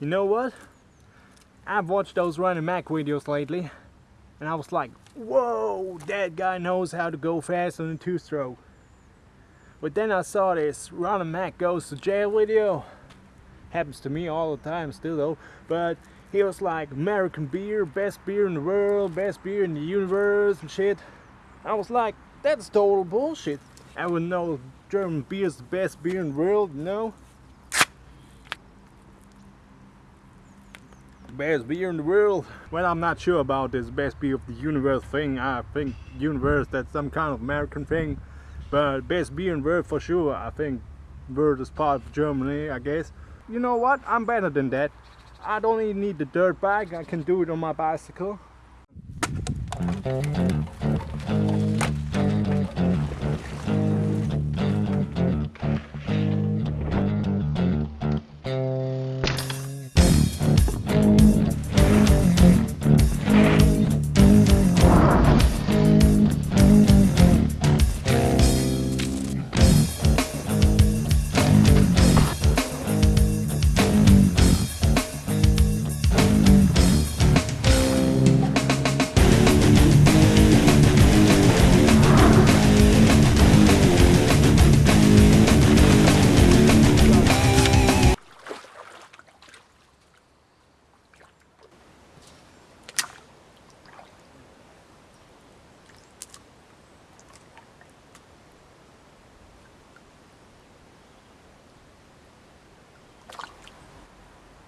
You know what? I've watched those running Mac videos lately, and I was like, whoa, that guy knows how to go fast on a two-stroke. But then I saw this running Mac goes to jail video. Happens to me all the time still though. But he was like, American beer, best beer in the world, best beer in the universe and shit. I was like, that's total bullshit. I would know German beer is the best beer in the world, you best beer in the world. Well, I'm not sure about this best beer of the universe thing. I think universe that's some kind of American thing. But best beer in world for sure. I think world is part of Germany, I guess. You know what? I'm better than that. I don't even need the dirt bike. I can do it on my bicycle.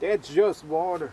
That's just water.